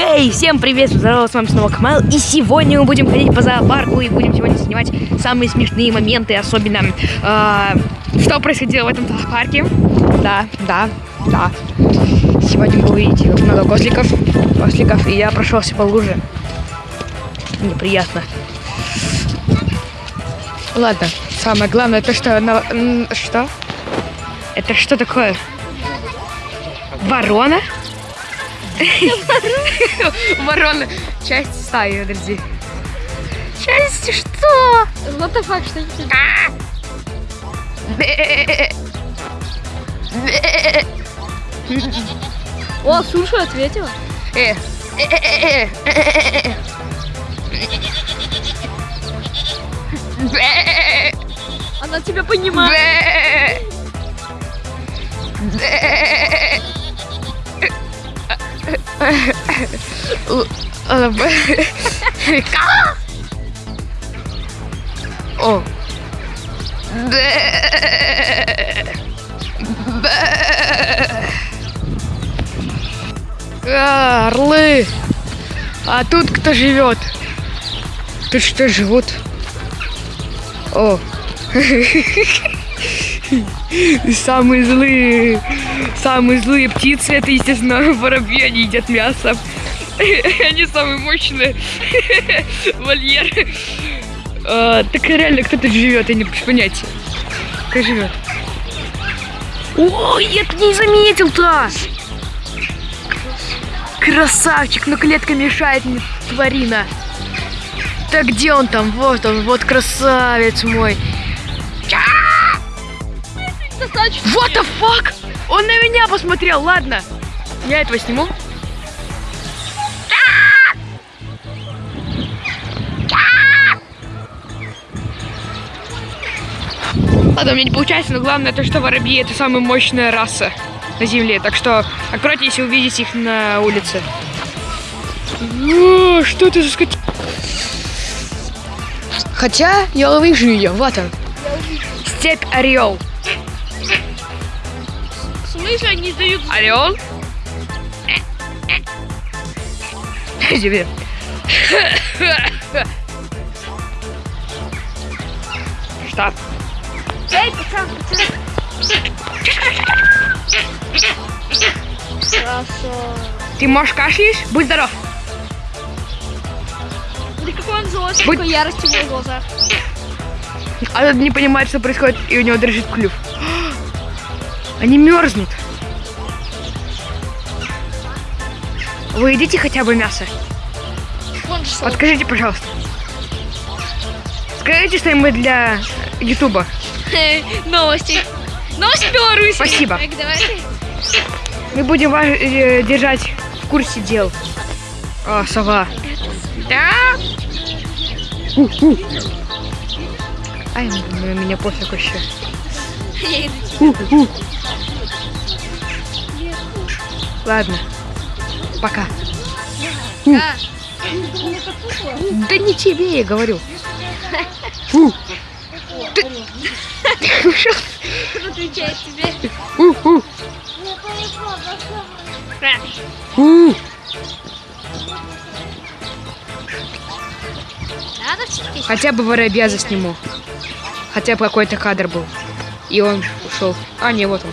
Хей, всем привет, здорово, с вами снова Камал, и сегодня мы будем ходить по зоопарку и будем сегодня снимать самые смешные моменты, особенно, э, что происходило в этом зоопарке. Да, да, да. Сегодня вы увидите много козликов, козликов, и я прошелся по луже. Неприятно. Ладно, самое главное, то, что... На... Что? Это что такое? Ворона? Ворона. Часть стаи, подожди. Часть что? What the fuck, что? О, слушай, ответила. Э, Она тебя понимает. О. А, Орлы. А тут кто живет? Тут что живут? О. Самые злые, самые злые птицы, это, естественно, воробьи, они едят мясо. Они самые мощные. Вольер. А, так реально, кто тут живет, я не понятия. Как живет? Ой, я не заметил-то! Красавчик, но клетка мешает мне, тварина. Так где он там? Вот он, вот красавец мой. Достаточно. What the fuck? Он на меня посмотрел, ладно. Я этого сниму. Ладно, у меня не получается, но главное то, что воробьи это самая мощная раса на земле. Так что аккуратнее, если увидите их на улице. О, что это за скот... Хотя я увижу ее, вот он. Степь орел. Смысле они дают... Орел? Тебе. Что? Эй, пацан, пацан. Хорошо. Ты можешь кашляешь? Будь здоров. Да какой он злой, Будь- сколько ярости в глазах. А тот не понимает, что происходит, и у него дрожит клюв. Они мерзнут. Вы едите хотя бы мясо? Подскажите, пожалуйста. Скажите что-нибудь для Ютуба. Новости. Новости Беларуси. Спасибо. Так, давайте. Мы будем вас э, держать в курсе дел. А, сова. Да? Ай, на меня пофиг вообще. Ладно. Пока. Да. Да не тебе, я говорю. Ты... Отвечает тебе. Надо все-таки. Хотя бы воробья засниму. Хотя бы какой-то кадр был. И он ушел. А, не, вот он.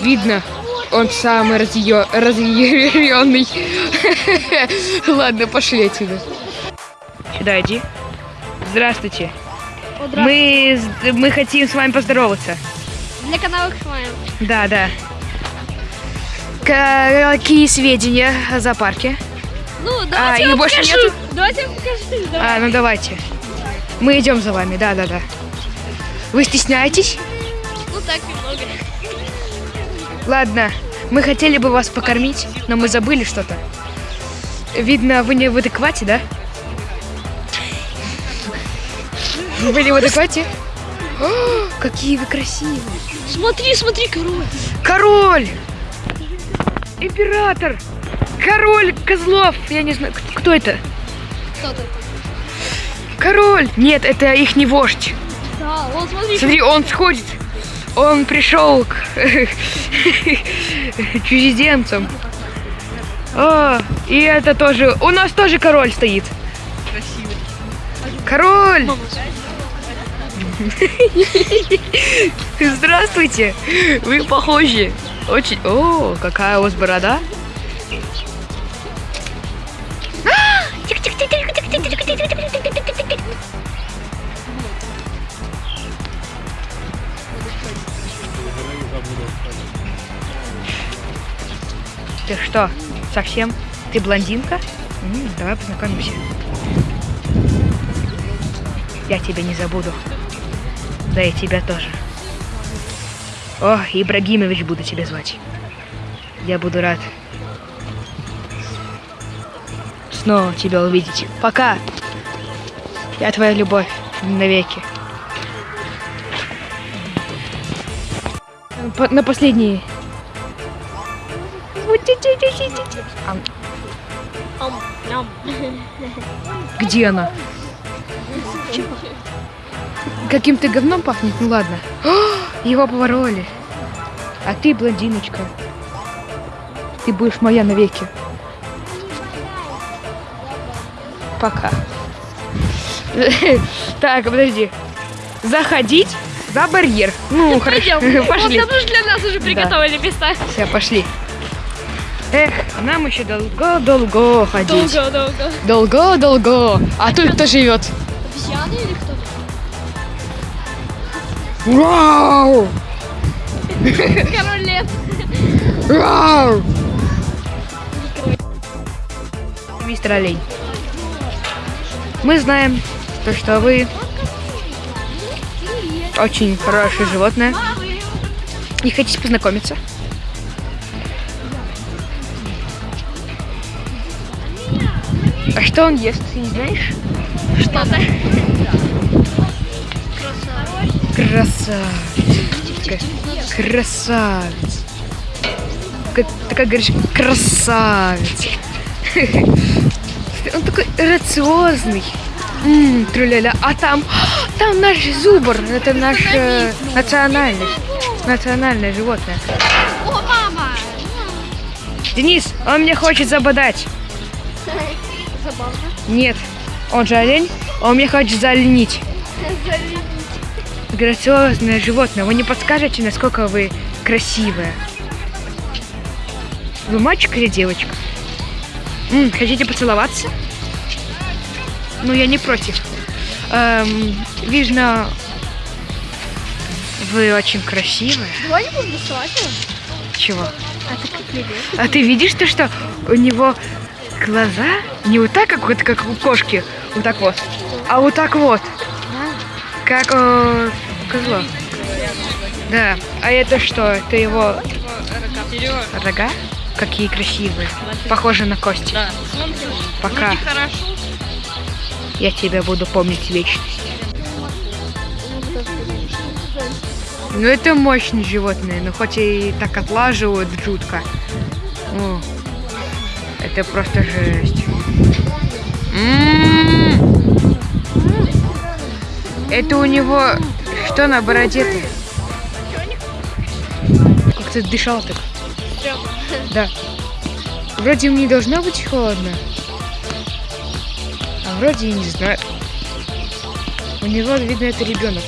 Видно, он самый разъё... разъяренный. Ладно, пошли отсюда. Сюда иди. Здравствуйте. Мы, с- мы хотим с вами поздороваться. Для канала Хваем. Да, да. Какие сведения о зоопарке? Ну, давайте и я вам больше покажу. нету? Давайте я покажу. Давай. А, ну давайте. Мы идем за вами, да, да, да. Вы стесняетесь? Ну так немного. Ладно, мы хотели бы вас покормить, но мы забыли что-то. Видно, вы не в адеквате, да? Вы не в адеквате? О, какие вы красивые. Смотри, смотри, король. Король! Император! Король козлов! Я не знаю, кто это? Кто ты? Король! Нет, это их не вождь. Да, вот смотри. Смотри, он сходит. Он пришел к чужеземцам. О, и это тоже. У нас тоже король стоит. Красивый. Король! Здравствуйте! Вы похожи. Очень. О, какая у вас борода. Ты что, совсем? Ты блондинка? М, давай познакомимся. Я тебя не забуду. Да и тебя тоже. О, Ибрагимович буду тебя звать. Я буду рад снова тебя увидеть. Пока. Я твоя любовь навеки. На последний. А. Где она? Каким-то говном пахнет? Ну ладно. О, его повороли. А ты, блондиночка, ты будешь моя навеки. Пока. Так, подожди. Заходить за барьер. Ну, хорошо. Пошли. Там же для нас уже приготовили места. Все, пошли. Эх, нам еще долго-долго ходить. Долго-долго. Долго-долго. А тут кто живет? Обезьяны или кто? Вау! Король лев. Вау! Мистер Олень. Мы знаем, то, что вы очень хорошее животное. И хотите познакомиться? А что он ест, ты не знаешь? Что-то. Красавец. Красавец. Как- Такая говоришь, красавец. Он такой грациозный. М, тру-ля-ля. А там, там наш зубр. Это наш э, национальный, национальное животное. О, мама! Денис, он мне хочет забодать. Забавно. Нет, он же олень, он мне хочет заленить. Грациозное животное. Вы не подскажете, насколько вы красивая? Вы мальчик или девочка? М, хотите поцеловаться? Ну, я не против. Эм, видно, вы очень красивая. Давай не. Чего? А ты как? А ты видишь то, что у него глаза не вот так, как, вот, как у кошки, вот так вот, а вот так вот, как у козла. Да. А это что? Это его рога? Какие красивые. Похожи на кости. Да. Пока. Я тебя буду помнить вечность. Ну это мощные животные, но хоть и так отлаживают жутко. Ну, это просто жесть. М. Это у него что на бороде-то? Как ты дышал так? Да. Вроде не должно быть холодно. А вроде и не знаю. У него, видно, это ребенок.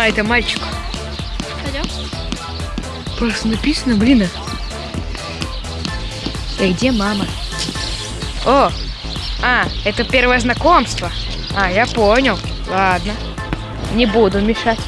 А, это мальчик. Пойдем? Просто написано, блин. И где мама? О! А, это первое знакомство. А, я понял. Ладно. Не буду мешать.